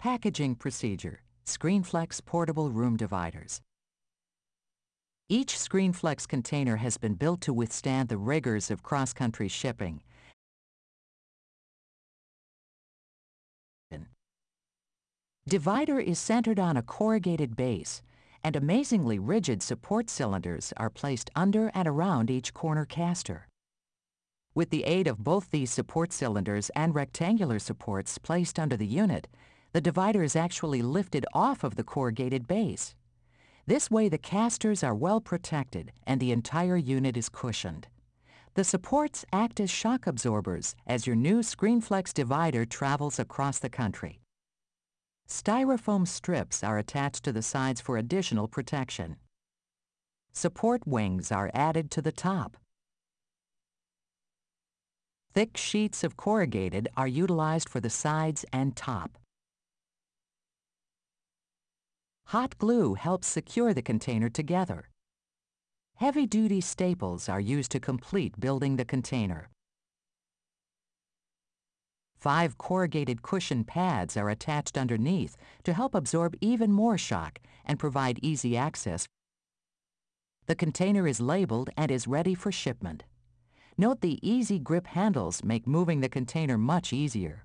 Packaging procedure, ScreenFlex portable room dividers. Each ScreenFlex container has been built to withstand the rigors of cross-country shipping. Divider is centered on a corrugated base, and amazingly rigid support cylinders are placed under and around each corner caster. With the aid of both these support cylinders and rectangular supports placed under the unit, the divider is actually lifted off of the corrugated base. This way the casters are well protected and the entire unit is cushioned. The supports act as shock absorbers as your new ScreenFlex divider travels across the country. Styrofoam strips are attached to the sides for additional protection. Support wings are added to the top. Thick sheets of corrugated are utilized for the sides and top. Hot glue helps secure the container together. Heavy-duty staples are used to complete building the container. Five corrugated cushion pads are attached underneath to help absorb even more shock and provide easy access. The container is labeled and is ready for shipment. Note the easy grip handles make moving the container much easier.